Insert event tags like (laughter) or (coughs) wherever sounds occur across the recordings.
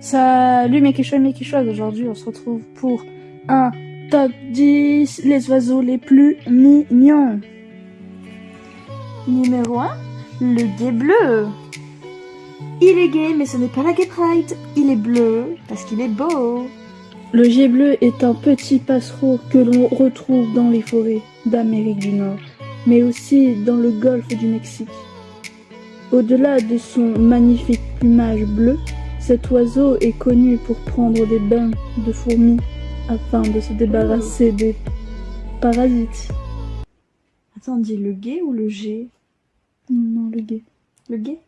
Salut mes quichois et mes aujourd'hui on se retrouve pour un top 10 les oiseaux les plus mignons. Numéro 1, le guet bleu. Il est gay mais ce n'est pas la gay pride, il est bleu parce qu'il est beau. Le guet bleu est un petit passereau que l'on retrouve dans les forêts d'Amérique du Nord, mais aussi dans le golfe du Mexique. Au-delà de son magnifique plumage bleu, cet oiseau est connu pour prendre des bains de fourmis afin de se débarrasser des parasites. Attends, on dit le guet ou le G Non, le guet. Le guet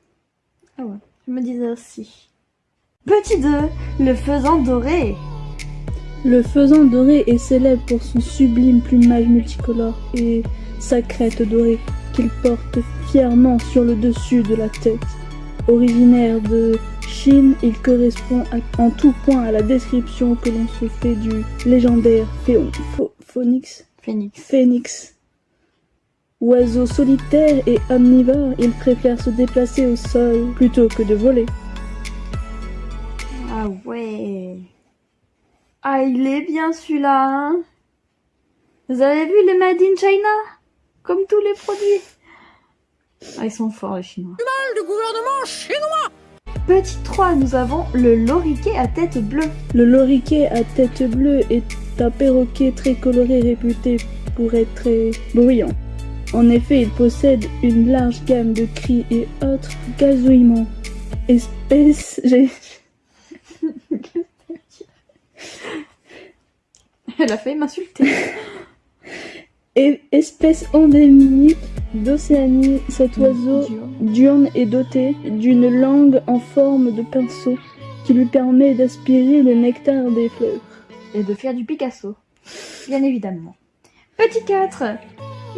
Ah ouais, je me disais aussi. Petit 2, le faisan doré. Le faisan doré est célèbre pour son sublime plumage multicolore et sa crête dorée qu'il porte fièrement sur le dessus de la tête. Originaire de Chine, il correspond en tout point à la description que l'on se fait du légendaire Phoenix. Phoenix. Phoenix. Oiseau solitaire et omnivore, il préfère se déplacer au sol plutôt que de voler. Ah ouais. Ah, il est bien celui-là, hein Vous avez vu le Made in China? Comme tous les produits. Ah, ils sont forts les Chinois. Mal du gouvernement chinois Petit 3, nous avons le loriquet à tête bleue. Le loriquet à tête bleue est un perroquet très coloré réputé pour être très bruyant. En effet, il possède une large gamme de cris et autres gazouillements. Espèce... (laughs) J'ai... Elle a failli m'insulter. Espèce endémique d'Océanie, cet oiseau diurne est doté d'une langue en forme de pinceau qui lui permet d'aspirer le nectar des fleurs. Et de faire du Picasso, bien évidemment. Petit 4,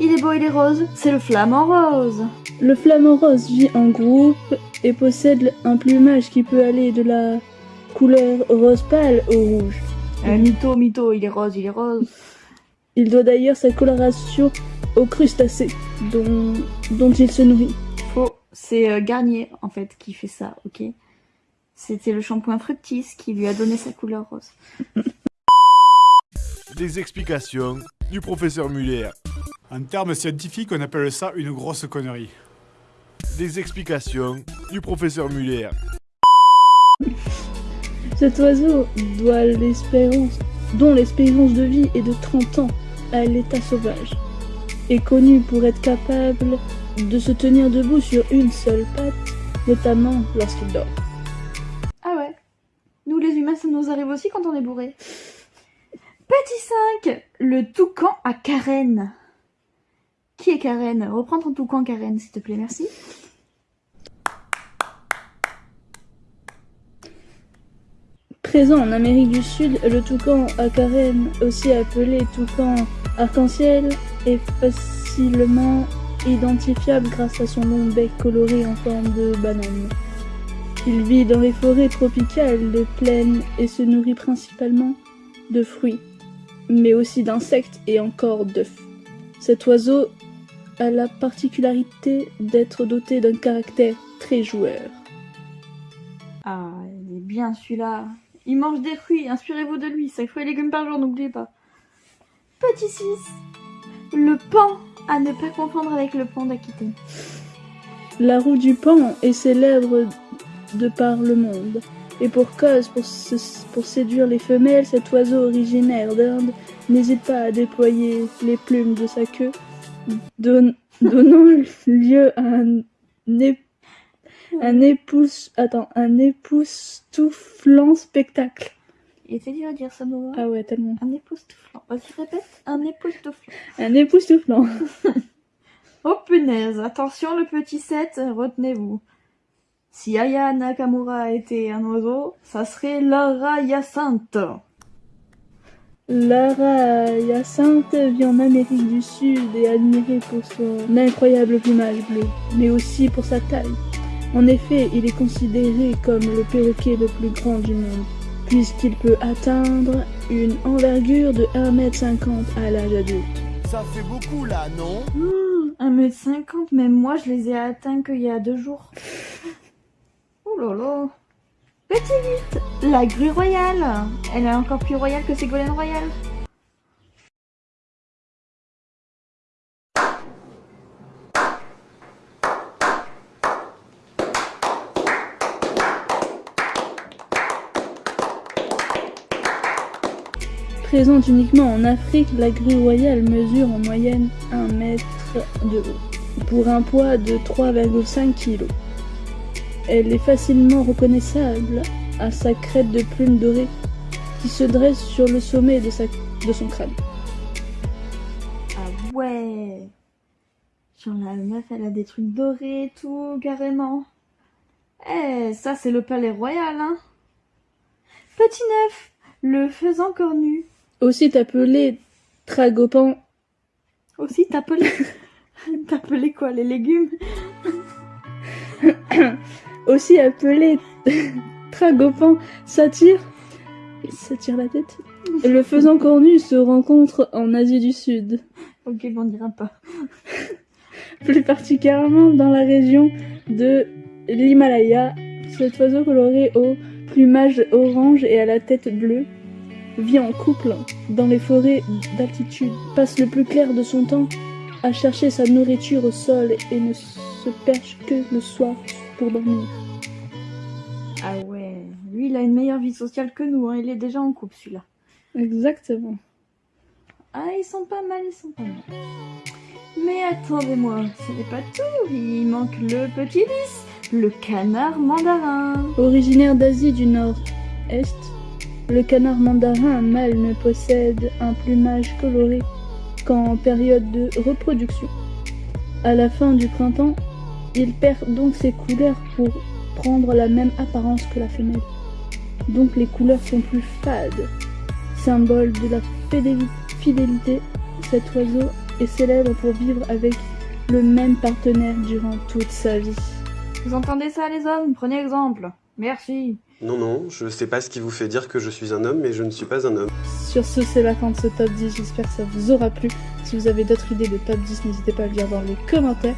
il est beau, il est rose, c'est le flamant rose. Le flamant rose vit en groupe et possède un plumage qui peut aller de la couleur rose pâle au rouge. Un mytho, mytho, il est rose, il est rose. Il doit d'ailleurs sa coloration aux crustacés dont, dont il se nourrit. Faux, c'est euh, Garnier en fait qui fait ça, ok? C'était le shampoing Fructis qui lui a donné sa couleur rose. (laughs) Des explications du professeur Muller. En termes scientifiques, on appelle ça une grosse connerie. Des explications du professeur Muller. (laughs) Cet oiseau doit l'espérance, dont l'espérance de vie est de 30 ans à l'état sauvage, est connu pour être capable de se tenir debout sur une seule patte, notamment lorsqu'il dort. Ah ouais Nous les humains, ça nous arrive aussi quand on est bourré. Petit 5 Le toucan à carène. Qui est Karen? Reprends ton toucan Karen, s'il te plaît, merci. Présent en Amérique du Sud, le toucan à carène, aussi appelé toucan arc-en-ciel, est facilement identifiable grâce à son long bec coloré en forme de banane. Il vit dans les forêts tropicales, les plaines et se nourrit principalement de fruits, mais aussi d'insectes et encore d'œufs. Cet oiseau a la particularité d'être doté d'un caractère très joueur. Ah, il est bien celui-là. Il mange des fruits, inspirez-vous de lui, 5 fruits et légumes par jour, n'oubliez pas. Petit 6. Le pan, à ne pas confondre avec le pan d'Aquitaine. La roue du pan est célèbre de par le monde. Et pour cause, pour, se- pour séduire les femelles, cet oiseau originaire d'Inde n'hésite pas à déployer les plumes de sa queue, don- donnant lieu à un, un attends, un époustouflant spectacle. Il était dur à dire ça, Noah. Ah ouais, tellement. Un époustouflant. Vas-y, répète. Un époustouflant. Un époustouflant. (laughs) Oh punaise, attention le petit 7, retenez-vous. Si Aya Nakamura était un oiseau, ça serait Lara Hyacinthe. Lara Hyacinthe vit en Amérique du Sud et est admirée pour son incroyable plumage bleu, mais aussi pour sa taille. En effet, il est considéré comme le perroquet le plus grand du monde, puisqu'il peut atteindre une envergure de 1m50 à l'âge adulte. Ça fait beaucoup là, non 1m50, même moi je les ai atteints qu'il y a deux jours. (laughs) Oh là là. Petit 8, la grue royale. Elle est encore plus royale que Ségolène Royal. Présente uniquement en Afrique, la grue royale mesure en moyenne 1 mètre de haut, pour un poids de 3,5 kg. Elle est facilement reconnaissable à sa crête de plumes dorées qui se dresse sur le sommet de, son crâne. Ah ouais. Genre la meuf, elle a des trucs dorés et tout, carrément. Eh, ça c'est le palais royal, hein. Petit neuf, le faisan cornu. Aussi appelé tragopan, Aussi t'appelais... (laughs) T'appelais quoi, les légumes? (coughs) Aussi appelé (laughs) tragopan satire, il s'attire la tête. Le faisan cornu se rencontre en Asie du Sud. Ok, on dira pas. (laughs) plus particulièrement dans la région de l'Himalaya. Cet oiseau coloré au plumage orange et à la tête bleue vit en couple dans les forêts d'altitude, passe le plus clair de son temps à chercher sa nourriture au sol et ne se perche que le soir pour dormir. Ah ouais, lui il a une meilleure vie sociale que nous, hein. il est déjà en couple celui-là. Exactement. Ah, ils sont pas mal, ils sont pas mal. Mais attendez-moi, ce n'est pas tout, il manque le petit lys, le canard mandarin. Originaire d'Asie du Nord-Est, le canard mandarin mâle ne possède un plumage coloré qu'en période de reproduction. À la fin du printemps, il perd donc ses couleurs pour prendre la même apparence que la femelle. Donc les couleurs sont plus fades. Symbole de la fidéli- fidélité, cet oiseau est célèbre pour vivre avec le même partenaire durant toute sa vie. Vous entendez ça les hommes? Prenez exemple. Merci. Non, non, je sais pas ce qui vous fait dire que je suis un homme, mais je ne suis pas un homme. Sur ce, c'est la fin de ce top 10. J'espère que ça vous aura plu. Si vous avez d'autres idées de top 10, n'hésitez pas à le dire dans les commentaires.